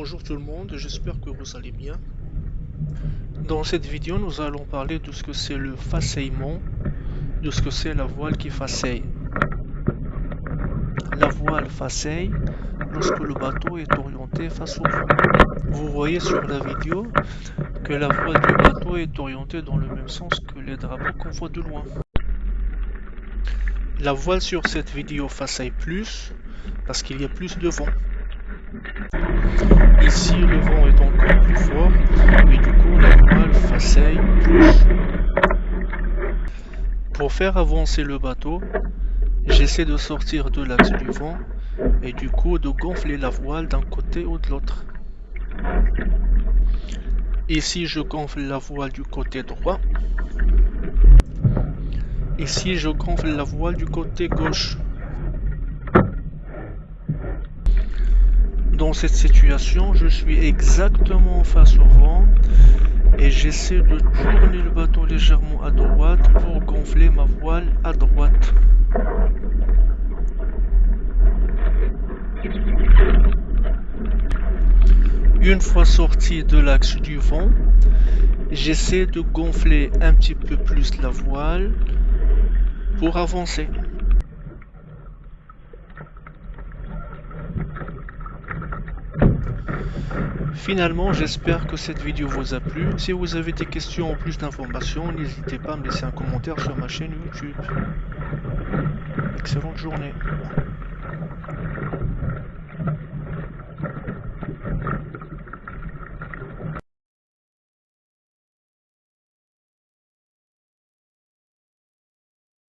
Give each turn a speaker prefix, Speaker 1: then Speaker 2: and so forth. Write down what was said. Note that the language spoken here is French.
Speaker 1: Bonjour tout le monde, j'espère que vous allez bien. Dans cette vidéo, nous allons parler de ce que c'est le faceillement, de ce que c'est la voile qui faceille. La voile faceille lorsque le bateau est orienté face au vent. Vous voyez sur la vidéo que la voile du bateau est orientée dans le même sens que les drapeaux qu'on voit de loin. La voile sur cette vidéo faceille plus parce qu'il y a plus de vent. Ici, le vent est encore plus fort, et du coup, la voile faceille plus. Pour faire avancer le bateau, j'essaie de sortir de l'axe du vent, et du coup de gonfler la voile d'un côté ou de l'autre. Ici, je gonfle la voile du côté droit? Ici, je gonfle la voile du côté gauche? Dans cette situation, je suis exactement face au vent et j'essaie de tourner le bateau légèrement à droite pour gonfler ma voile à droite. Une fois sorti de l'axe du vent, j'essaie de gonfler un petit peu plus la voile pour avancer. Finalement, j'espère que cette vidéo vous a plu. Si vous avez des questions ou plus d'informations, n'hésitez pas à me laisser un commentaire sur ma chaîne YouTube. Excellente journée.